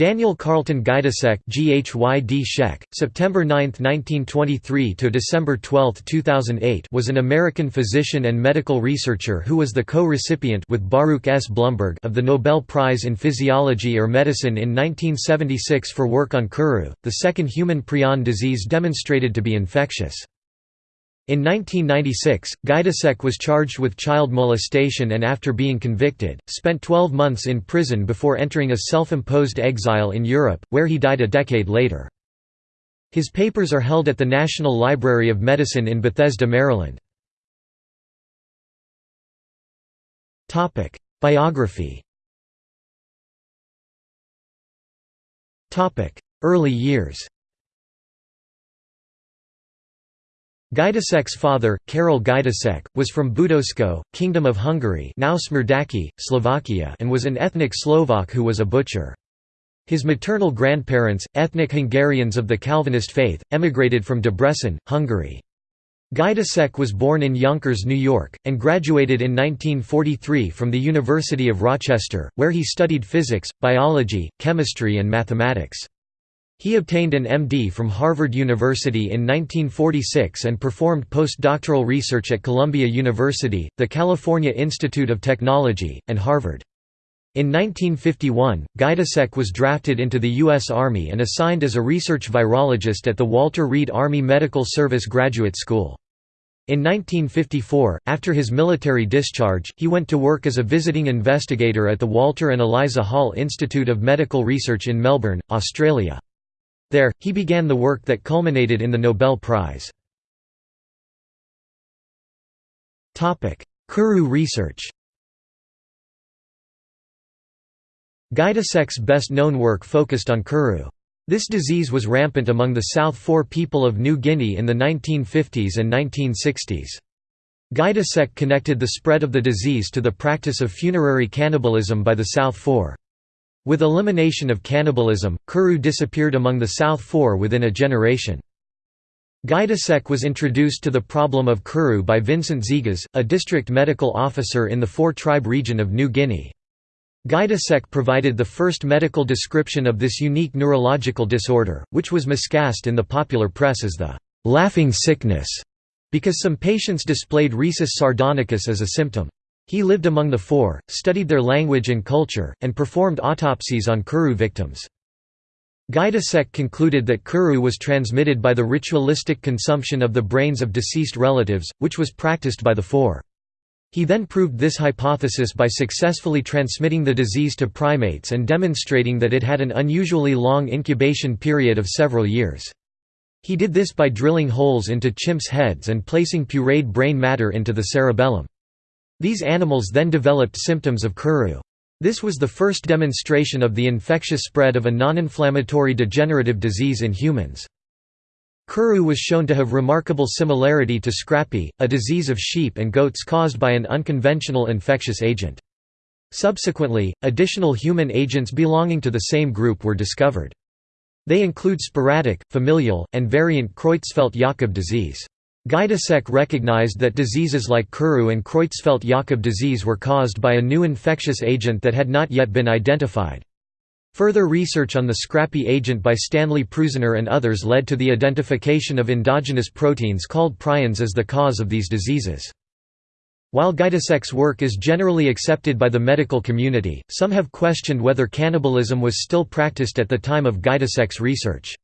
Daniel Carlton Gajdusek GHYD Shek, September 9, 1923 to December 12, 2008 was an American physician and medical researcher who was the co-recipient with Baruch S. Blumberg of the Nobel Prize in Physiology or Medicine in 1976 for work on Kuru, the second human prion disease demonstrated to be infectious. In 1996, Gajdusek was charged with child molestation and after being convicted, spent 12 months in prison before entering a self-imposed exile in Europe, where he died a decade later. His papers are held at the National Library of Medicine in Bethesda, Maryland. Biography Early years Gajdusek's father, Karol Gajdusek, was from Budosko, Kingdom of Hungary now Smrdáky, Slovakia and was an ethnic Slovak who was a butcher. His maternal grandparents, ethnic Hungarians of the Calvinist faith, emigrated from Debrecen, Hungary. Gajdusek was born in Yonkers, New York, and graduated in 1943 from the University of Rochester, where he studied physics, biology, chemistry and mathematics. He obtained an MD from Harvard University in 1946 and performed postdoctoral research at Columbia University, the California Institute of Technology, and Harvard. In 1951, Gajdusek was drafted into the U.S. Army and assigned as a research virologist at the Walter Reed Army Medical Service Graduate School. In 1954, after his military discharge, he went to work as a visiting investigator at the Walter and Eliza Hall Institute of Medical Research in Melbourne, Australia. There, he began the work that culminated in the Nobel Prize. Kuru research Gajdusek's best-known work focused on Kuru. This disease was rampant among the South Fore people of New Guinea in the 1950s and 1960s. Gajdusek connected the spread of the disease to the practice of funerary cannibalism by the South Fore. With elimination of cannibalism, Kuru disappeared among the South Fore within a generation. Gajdusek was introduced to the problem of Kuru by Vincent Zigas, a district medical officer in the Fore-tribe region of New Guinea. Gajdusek provided the first medical description of this unique neurological disorder, which was miscast in the popular press as the «laughing sickness», because some patients displayed risus sardonicus as a symptom. He lived among the Fore, studied their language and culture, and performed autopsies on Kuru victims. Gajdusek concluded that Kuru was transmitted by the ritualistic consumption of the brains of deceased relatives, which was practiced by the Fore. He then proved this hypothesis by successfully transmitting the disease to primates and demonstrating that it had an unusually long incubation period of several years. He did this by drilling holes into chimps' heads and placing pureed brain matter into the cerebellum. These animals then developed symptoms of Kuru. This was the first demonstration of the infectious spread of a non-inflammatory degenerative disease in humans. Kuru was shown to have remarkable similarity to scrapie, a disease of sheep and goats caused by an unconventional infectious agent. Subsequently, additional human agents belonging to the same group were discovered. They include sporadic, familial, and variant Creutzfeldt-Jakob disease. Gajdusek recognized that diseases like Kuru and Creutzfeldt-Jakob disease were caused by a new infectious agent that had not yet been identified. Further research on the scrapie agent by Stanley Prusiner and others led to the identification of endogenous proteins called prions as the cause of these diseases. While Gajdusek's work is generally accepted by the medical community, some have questioned whether cannibalism was still practiced at the time of Gajdusek's research.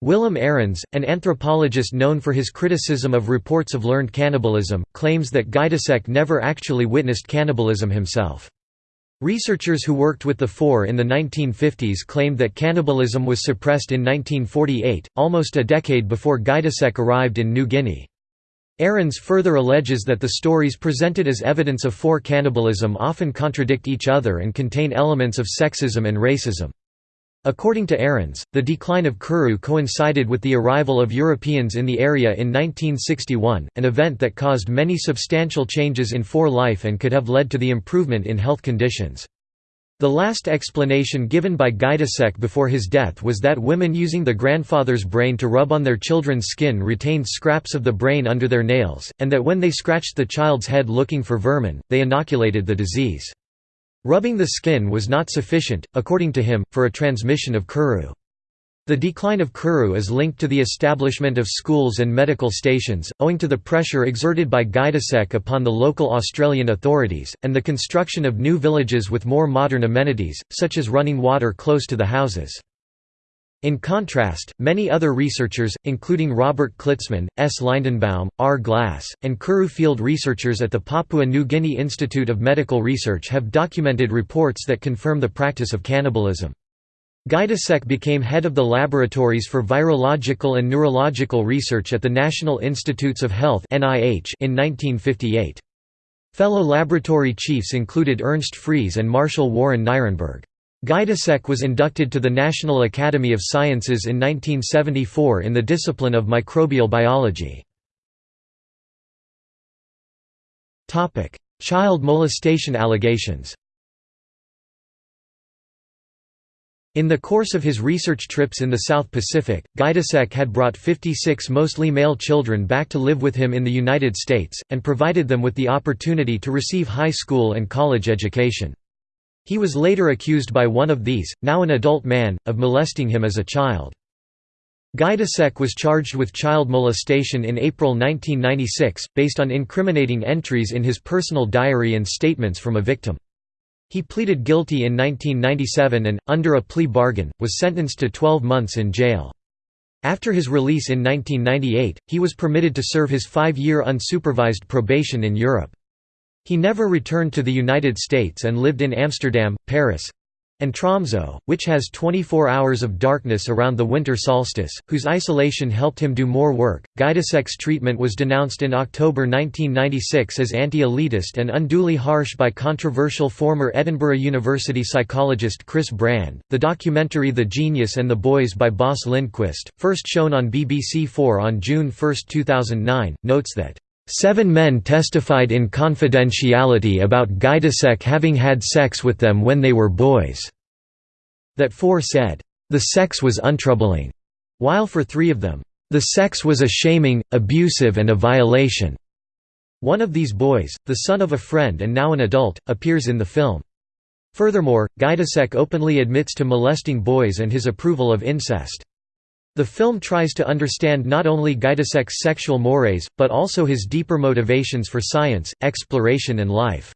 Willem Arens, an anthropologist known for his criticism of reports of learned cannibalism, claims that Gajdusek never actually witnessed cannibalism himself. Researchers who worked with the Fore in the 1950s claimed that cannibalism was suppressed in 1948, almost a decade before Gajdusek arrived in New Guinea. Arens further alleges that the stories presented as evidence of Fore cannibalism often contradict each other and contain elements of sexism and racism. According to Arens, the decline of Kuru coincided with the arrival of Europeans in the area in 1961, an event that caused many substantial changes in Fore life and could have led to the improvement in health conditions. The last explanation given by Gajdusek before his death was that women using the grandfather's brain to rub on their children's skin retained scraps of the brain under their nails, and that when they scratched the child's head looking for vermin, they inoculated the disease. Rubbing the skin was not sufficient, according to him, for a transmission of Kuru. The decline of Kuru is linked to the establishment of schools and medical stations, owing to the pressure exerted by Gajdusek upon the local Australian authorities, and the construction of new villages with more modern amenities, such as running water close to the houses. In contrast, many other researchers, including Robert Klitzman, S. Lindenbaum, R. Glass, and Kuru field researchers at the Papua New Guinea Institute of Medical Research have documented reports that confirm the practice of cannibalism. Gajdusek became head of the Laboratories for Virological and Neurological Research at the National Institutes of Health in 1958. Fellow laboratory chiefs included Ernst Freese and Marshall Warren Nirenberg. Gajdusek was inducted to the National Academy of Sciences in 1974 in the discipline of microbial biology. Child molestation allegations In the course of his research trips in the South Pacific, Gajdusek had brought 56 mostly male children back to live with him in the United States, and provided them with the opportunity to receive high school and college education. He was later accused by one of these, now an adult man, of molesting him as a child. Gajdusek was charged with child molestation in April 1996, based on incriminating entries in his personal diary and statements from a victim. He pleaded guilty in 1997 and, under a plea bargain, was sentenced to 12 months in jail. After his release in 1998, he was permitted to serve his five-year unsupervised probation in Europe. He never returned to the United States and lived in Amsterdam, Paris, and Tromsø, which has 24 hours of darkness around the winter solstice, whose isolation helped him do more work. Gajdusek's treatment was denounced in October 1996 as anti-elitist and unduly harsh by controversial former Edinburgh University psychologist Chris Brand. The documentary The Genius and the Boys by Bosse Lindquist, first shown on BBC 4 on June 1, 2009, notes that Seven men testified in confidentiality about Gajdusek having had sex with them when they were boys. That four said, "...the sex was untroubling," while for three of them, "...the sex was a shaming, abusive and a violation." One of these boys, the son of a friend and now an adult, appears in the film. Furthermore, Gajdusek openly admits to molesting boys and his approval of incest. The film tries to understand not only Gajdusek's sexual mores, but also his deeper motivations for science, exploration and life.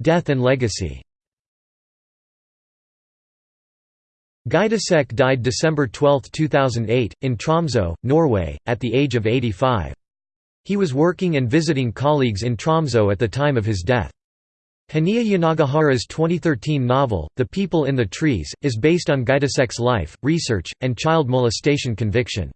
Death and legacy Gajdusek died December 12, 2008, in Tromsø, Norway, at the age of 85. He was working and visiting colleagues in Tromsø at the time of his death. Hanya Yanagihara's 2013 novel, The People in the Trees, is based on Gajdusek's life, research, and child molestation conviction.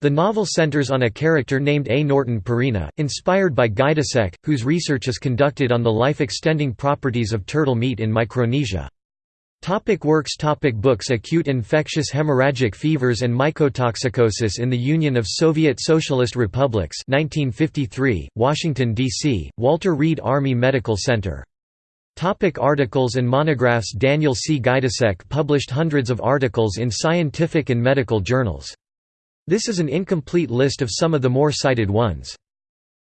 The novel centers on a character named A. Norton Perina, inspired by Gajdusek, whose research is conducted on the life-extending properties of turtle meat in Micronesia. Topic works Topic Books Acute infectious hemorrhagic fevers and mycotoxicosis in the Union of Soviet Socialist Republics 1953, Washington, D.C., Walter Reed Army Medical Center Topic articles and monographs Daniel C. Gajdusek published hundreds of articles in scientific and medical journals. This is an incomplete list of some of the more cited ones.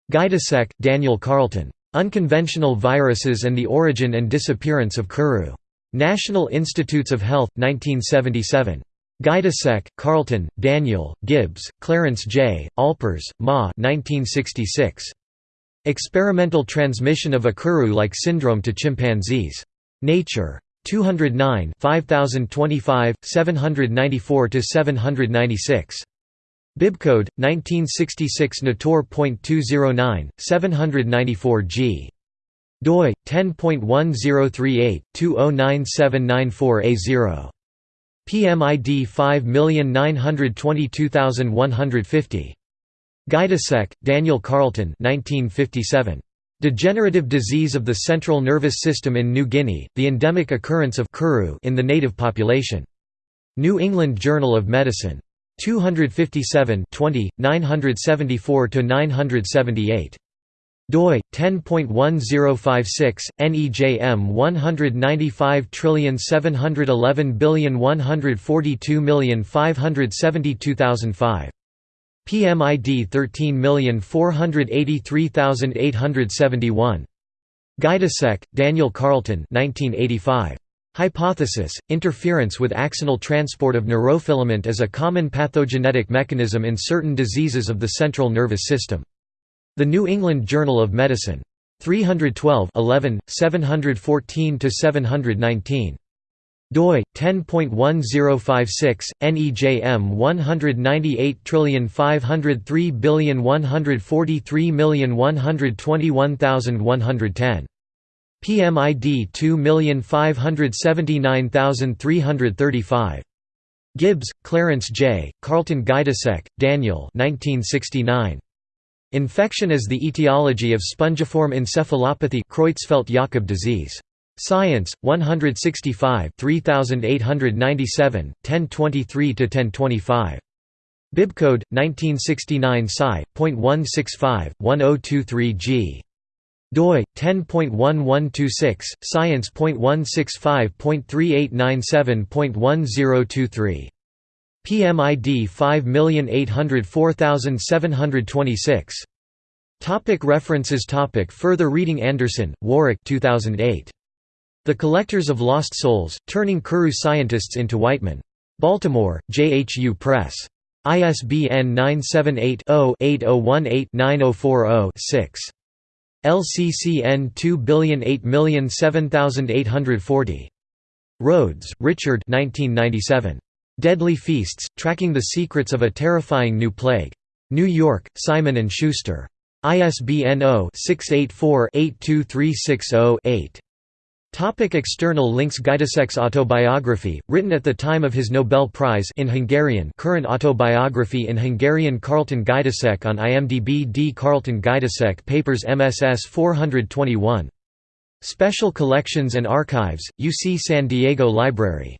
Gajdusek, Daniel Carlton. Unconventional Viruses and the Origin and Disappearance of Kuru. National Institutes of Health, 1977. Gajdusek, Carlton, Daniel, Gibbs, Clarence J., Alpers, Ma 1966. Experimental transmission of a Kuru-like syndrome to chimpanzees. Nature. 209 5025, 794–796. Bibcode, 1966 Natur.209, 794 g. doi, 10.1038, 209794A0. PMID 5922150. Gajdusek, Daniel Carlton 1957. Degenerative disease of the central nervous system in New Guinea, the endemic occurrence of Kuru in the native population. New England Journal of Medicine. 257 20, 974–978 doi 10.1056 NEJM 195 572 5 PMID 13483871. Gajdusek, Daniel Carlton 1985. Hypothesis, interference with axonal transport of neurofilament as a common pathogenetic mechanism in certain diseases of the central nervous system. The New England Journal of Medicine. 312 11, 714–719 doi 10.1056 NEJM 198503143121110 PMID 2579335 Gibbs, Clarence J., Carlton Gajdusek, Daniel 1969. Infection as the etiology of spongiform encephalopathy Creutzfeldt-Jakob disease. Science, 165 3897, 1023 to 1025. Bibcode, 1969 Sci.165, 1023 g. Doi 10.1126 science.165.3897.1023 PMID 5804726 Topic References. Topic. Further reading. Anderson, Warwick 2008. The Collectors of Lost Souls, Turning Kuru Scientists into Whitemen. Baltimore, JHU Press. ISBN 978 0 8018 9040 6. LCCN 2008007840. Rhodes, Richard Deadly Feasts, Tracking the Secrets of a Terrifying New Plague. New York, Simon & Schuster. ISBN 0-684-82360-8. Topic external links Gajdusek's autobiography, written at the time of his Nobel Prize in Hungarian current autobiography in Hungarian Carlton Gajdusek on IMDb D. Carlton Gajdusek Papers MSS 421. Special Collections and Archives, UC San Diego Library